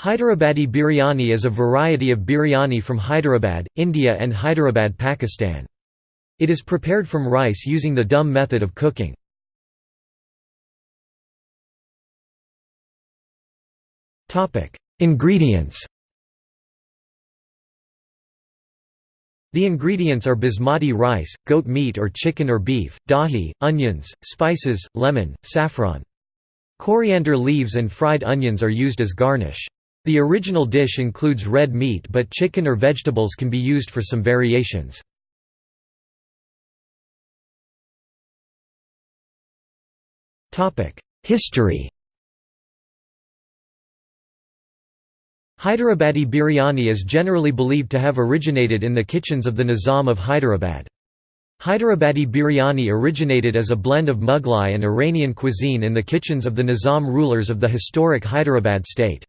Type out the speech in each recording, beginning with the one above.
Hyderabadi biryani is a variety of biryani from Hyderabad, India and Hyderabad, Pakistan. It is prepared from rice using the dum method of cooking. Ingredients The ingredients are basmati rice, goat meat or chicken or beef, dahi, onions, spices, lemon, saffron. Coriander leaves and fried onions are used as garnish. The original dish includes red meat but chicken or vegetables can be used for some variations. History Hyderabadi biryani is generally believed to have originated in the kitchens of the Nizam of Hyderabad. Hyderabadi biryani originated as a blend of Mughlai and Iranian cuisine in the kitchens of the Nizam rulers of the historic Hyderabad state.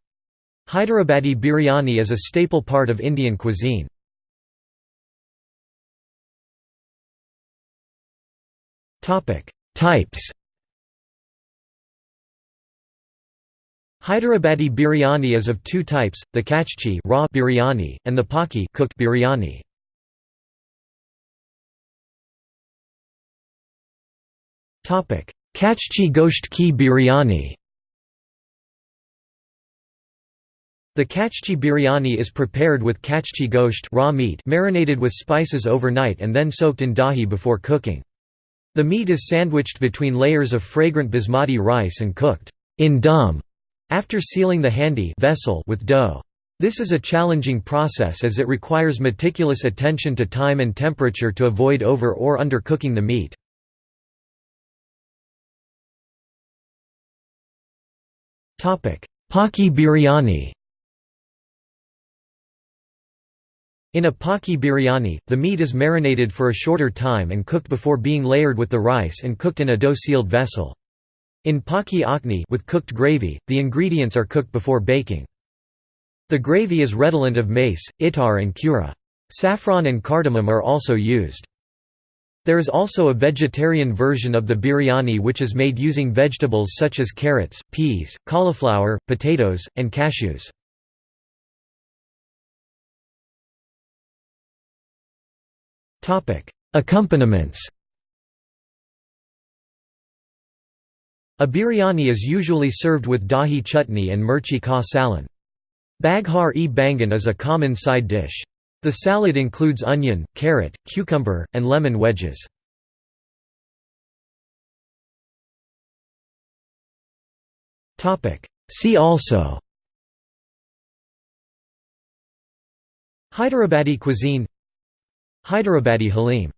Hyderabadi biryani is a staple part of Indian cuisine. Types Hyderabadi biryani is of two types, the kachchi raw biryani, and the paki cooked biryani. Kachchi gosht ki biryani The kachchi biryani is prepared with kachchi gosht raw meat marinated with spices overnight and then soaked in dahi before cooking. The meat is sandwiched between layers of fragrant basmati rice and cooked in dum after sealing the handi vessel with dough. This is a challenging process as it requires meticulous attention to time and temperature to avoid over or undercooking the meat. Paki biryani In a paki biryani, the meat is marinated for a shorter time and cooked before being layered with the rice and cooked in a dough-sealed vessel. In paki akni with cooked gravy, the ingredients are cooked before baking. The gravy is redolent of mace, itar and kura. Saffron and cardamom are also used. There is also a vegetarian version of the biryani which is made using vegetables such as carrots, peas, cauliflower, potatoes, and cashews. Accompaniments A biryani is usually served with dahi chutney and mirchi ka salan. Baghar-e bangan is a common side dish. The salad includes onion, carrot, cucumber, and lemon wedges. See also Hyderabadi cuisine Hyderabadi Halim